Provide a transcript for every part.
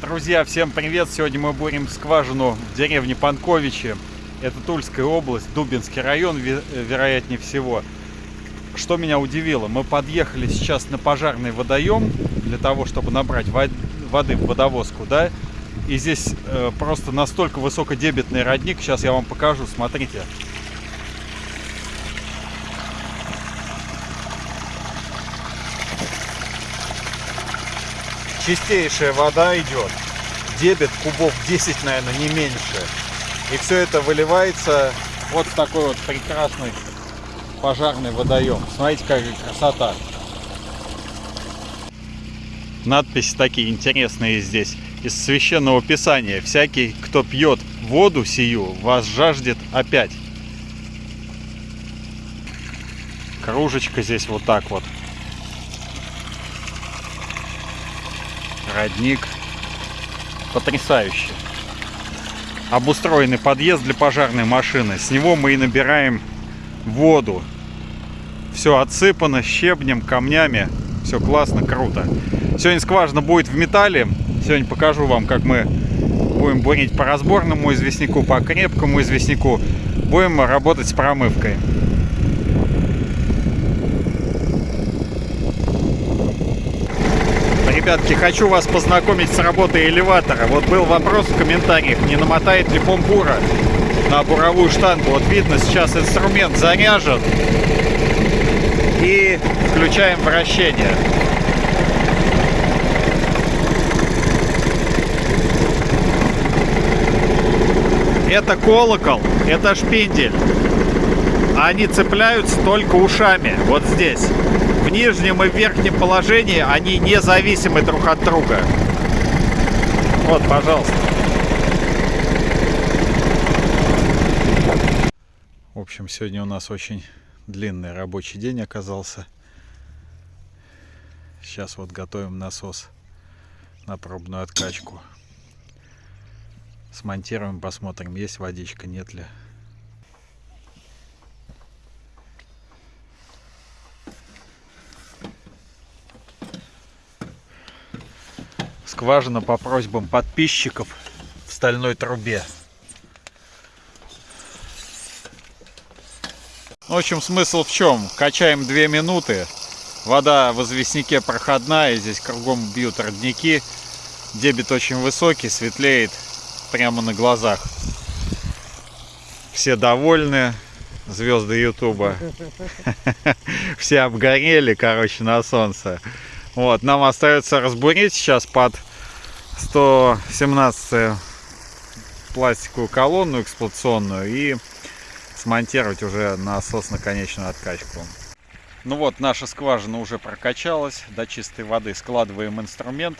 Друзья, всем привет! Сегодня мы бурим скважину в деревне Панковичи. Это Тульская область, Дубинский район, вероятнее всего. Что меня удивило, мы подъехали сейчас на пожарный водоем для того, чтобы набрать воды в водовозку, да? И здесь э, просто настолько высокодебетный родник. Сейчас я вам покажу, смотрите. Чистейшая вода идет. Дебет кубов 10, наверное, не меньше. И все это выливается вот в такой вот прекрасный пожарный водоем. Смотрите, какая красота. Надписи такие интересные здесь. Из священного писания. Всякий, кто пьет воду сию, вас жаждет опять. Кружечка здесь вот так вот. Родник. Потрясающе. Обустроенный подъезд для пожарной машины. С него мы и набираем воду. Все отсыпано щебнем, камнями. Все классно, круто. Сегодня скважина будет в металле. Сегодня покажу вам, как мы будем бурить по разборному известняку, по крепкому известняку. Будем работать с промывкой. Ребятки, хочу вас познакомить с работой элеватора. Вот был вопрос в комментариях, не намотает ли помпура на буровую штангу. Вот видно, сейчас инструмент заряжен. И включаем вращение. Это колокол, это шпиндель. Они цепляются только ушами, вот здесь в нижнем и верхнем положении они независимы друг от друга. Вот, пожалуйста. В общем, сегодня у нас очень длинный рабочий день оказался. Сейчас вот готовим насос на пробную откачку. Смонтируем, посмотрим, есть водичка, нет ли. Скважина по просьбам подписчиков в стальной трубе. В общем, смысл в чем? Качаем 2 минуты. Вода в известняке проходная, здесь кругом бьют родники. Дебет очень высокий, светлеет прямо на глазах. Все довольны, звезды Ютуба. Все обгорели, короче, на солнце. Вот, нам остается разбурить сейчас под 117 пластиковую колонну эксплуатационную и смонтировать уже насос на конечную откачку. Ну вот, наша скважина уже прокачалась до чистой воды. Складываем инструмент.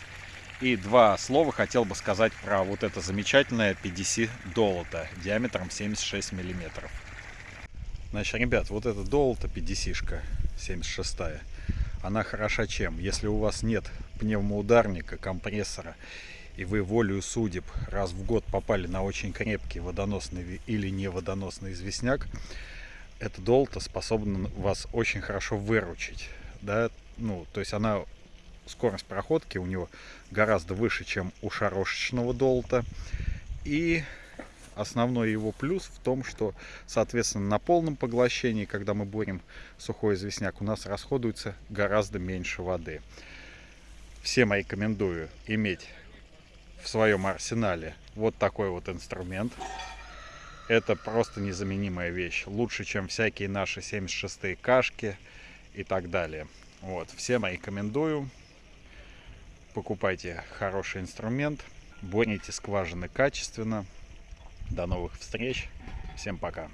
И два слова хотел бы сказать про вот это замечательное PDC долото диаметром 76 миллиметров. Значит, ребят, вот это долото PDC-шка 76 -я она хороша чем? Если у вас нет пневмоударника, компрессора, и вы волею судеб раз в год попали на очень крепкий водоносный или не водоносный известняк, эта долта способна вас очень хорошо выручить. Да? Ну, то есть она скорость проходки у него гораздо выше, чем у шарошечного долта. И Основной его плюс в том, что, соответственно, на полном поглощении, когда мы бурим сухой известняк, у нас расходуется гораздо меньше воды. Всем рекомендую иметь в своем арсенале вот такой вот инструмент. Это просто незаменимая вещь. Лучше, чем всякие наши 76-е кашки и так далее. Вот. Всем рекомендую. Покупайте хороший инструмент. Бурите скважины качественно. До новых встреч. Всем пока.